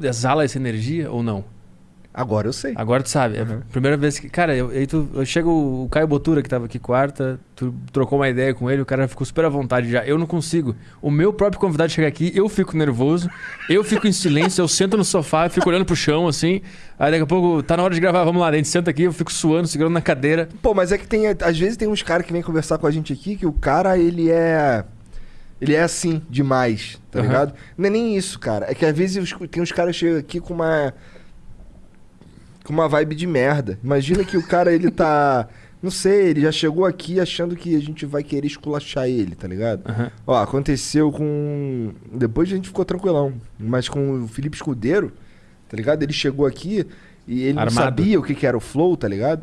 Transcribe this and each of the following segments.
exala essa energia ou não? Agora eu sei. Agora tu sabe. É a primeira vez que. Cara, eu, aí tu, eu chego o Caio Botura, que tava aqui quarta, tu trocou uma ideia com ele, o cara ficou super à vontade já. Eu não consigo. O meu próprio convidado chega aqui, eu fico nervoso, eu fico em silêncio, eu sento no sofá, eu fico olhando pro chão, assim. Aí daqui a pouco, tá na hora de gravar, vamos lá, a gente senta aqui, eu fico suando, segurando na cadeira. Pô, mas é que tem. Às vezes tem uns caras que vêm conversar com a gente aqui que o cara, ele é. Ele é assim, demais, tá Aham. ligado? Não é nem isso, cara. É que às vezes os- tem uns caras que chegam aqui com uma. Com uma vibe de merda. Imagina que o cara, ele tá. Não sei, ele já chegou aqui achando que a gente vai querer esculachar ele, tá ligado? Aham. Ó, aconteceu com. Depois a gente ficou tranquilão. Mas com o Felipe Escudeiro, tá ligado? Ele chegou aqui e ele não Armado. sabia o que, que era o flow, tá ligado?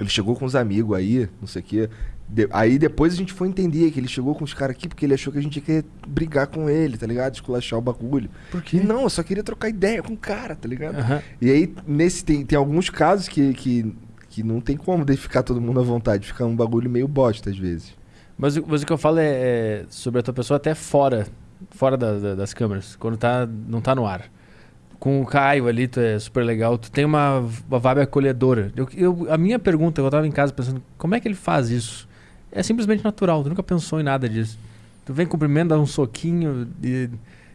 Ele chegou com os amigos aí, não sei o quê. De- aí depois a gente foi entender que ele chegou com os caras aqui porque ele achou que a gente ia querer brigar com ele, tá ligado? Esculachar o bagulho. Por E não, eu só queria trocar ideia com o cara, tá ligado? Aham. E aí, nesse, tem, tem alguns casos que, que, que não tem como de ficar todo mundo à vontade. Fica um bagulho meio bosta às vezes. Mas, o- mas o que eu falo é, é sobre a tua pessoa até fora, fora da- da- das câmeras, quando tá, não tá no ar. Com o Caio ali, tu é super legal, tu tem uma, uma vibe acolhedora. Eu, eu- a minha pergunta, eu tava em casa pensando, como é que ele faz isso? É simplesmente natural, tu nunca pensou em nada disso. Tu vem cumprimento, dá um soquinho e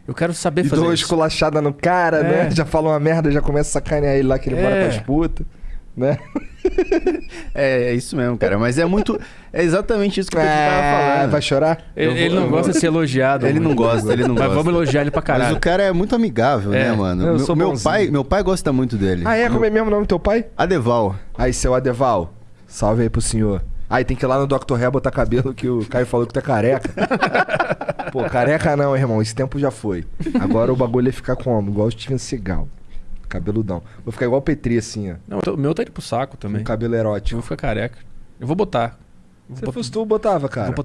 eu quero saber E fazer dou uma isso. esculachada no cara, É. né? Já fala uma merda, já começa a sacanear ele lá que ele É. mora com as putas, né? É, é isso mesmo, cara. Mas é muito. É exatamente isso que o Pedro tava Ah, falando. vai chorar? Ele, vou- ele não gosta vou- de ser elogiado. Ele não muito. gosta, ele não Mas gosta. vamos elogiar ele pra Mas caralho. o cara é muito amigável, É. né, mano? Eu meu, sou meu pai, meu pai gosta muito dele. Ah, é? Como é mesmo o nome do teu pai? Adeval. Aí, seu Adeval. Salve aí pro senhor. Aí tem que ir lá no Dr. Ré botar cabelo que o Caio falou que tu é careca. Pô, careca não, irmão. Esse tempo já foi. Agora o bagulho é ficar como? Igual o Steven Seagal. Cabeludão. Vou ficar igual o Petri, assim, ó. Não, o meu tá indo pro saco também. cabelo Eu erótico. vou ficar careca. Eu vou botar. Vou Se botar- fosse tu, botava, cara.